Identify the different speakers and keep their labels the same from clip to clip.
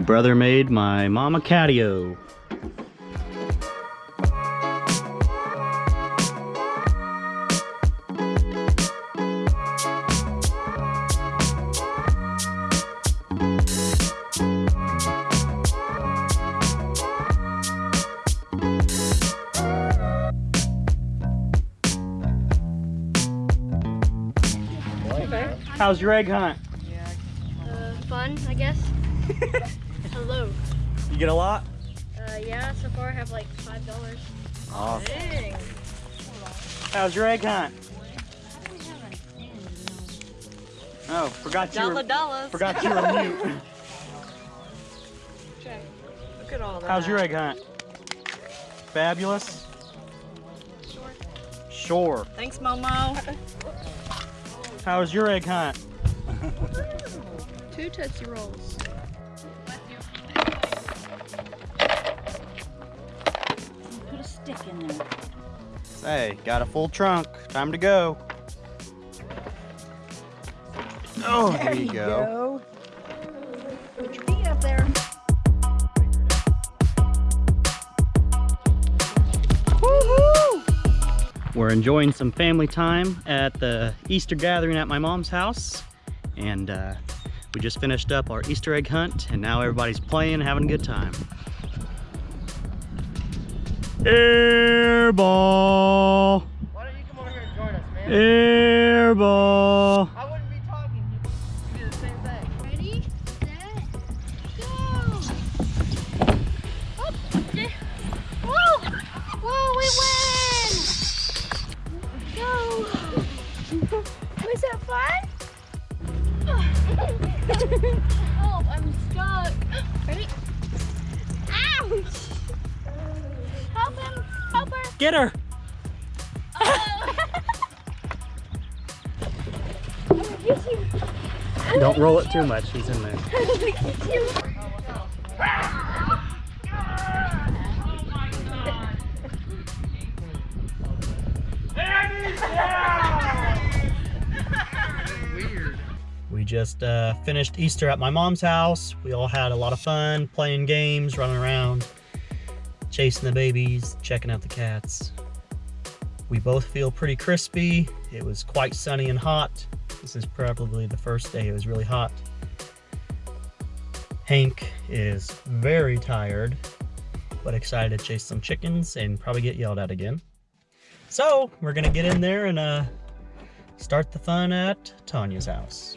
Speaker 1: brother made my mama catio. How's your egg hunt?
Speaker 2: Uh, fun, I guess. Hello.
Speaker 1: You get a lot?
Speaker 2: Uh, yeah, so far I have like five dollars.
Speaker 1: Awesome. How's your egg hunt? Oh, forgot you were,
Speaker 3: dollars.
Speaker 1: forgot you were mute.
Speaker 3: Look at all that.
Speaker 1: How's your egg hunt? Fabulous?
Speaker 2: Sure.
Speaker 1: Sure.
Speaker 3: Thanks, Momo.
Speaker 1: How's your egg hunt?
Speaker 2: Two Tootsie Rolls.
Speaker 4: Stick in there.
Speaker 1: Hey, got a full trunk. Time to go. Oh, there, you go.
Speaker 2: Put your feet up there. Woohoo!
Speaker 1: We're enjoying some family time at the Easter gathering at my mom's house. And uh, we just finished up our Easter egg hunt and now everybody's playing having a good time. Air ball!
Speaker 5: Why don't you come over here and join us, man?
Speaker 1: Air ball! Get her!
Speaker 2: Oh. I'm gonna get you.
Speaker 1: Don't roll it too much, he's in there.
Speaker 2: I'm gonna get you.
Speaker 1: We just uh, finished Easter at my mom's house. We all had a lot of fun playing games, running around, chasing the babies, checking out the cats. We both feel pretty crispy. It was quite sunny and hot. This is probably the first day it was really hot. Hank is very tired, but excited to chase some chickens and probably get yelled at again. So we're gonna get in there and uh, start the fun at Tanya's house.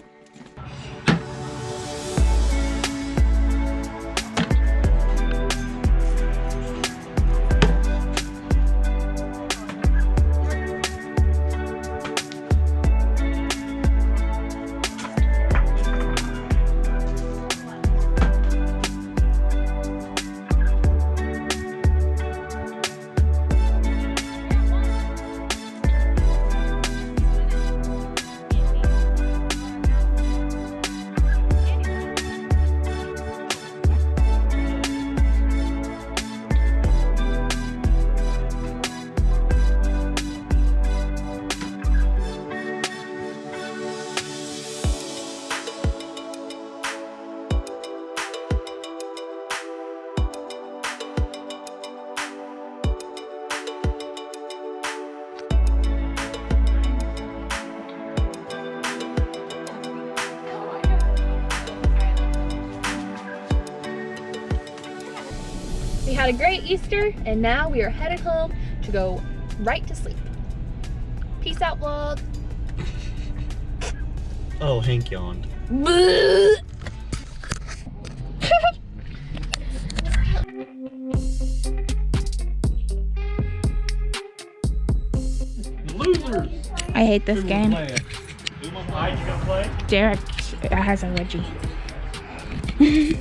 Speaker 6: We had a great Easter and now we are headed home to go right to sleep. Peace out vlog.
Speaker 1: Oh, Hank yawned. Losers.
Speaker 7: I hate this game.
Speaker 1: Why'd play?
Speaker 7: Derek has a wedgie.
Speaker 6: Am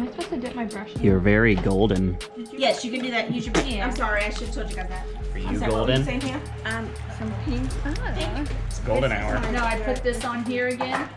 Speaker 6: I supposed to dip my brush in?
Speaker 1: You're very golden.
Speaker 3: Yes, you can do that. Use your pink. I'm sorry, I should have told you guys that.
Speaker 1: Are
Speaker 3: I'm
Speaker 1: you
Speaker 3: sorry, what were you
Speaker 1: golden?
Speaker 3: saying here? Um, some pink.
Speaker 1: It's golden hour.
Speaker 6: No, I put this on here again.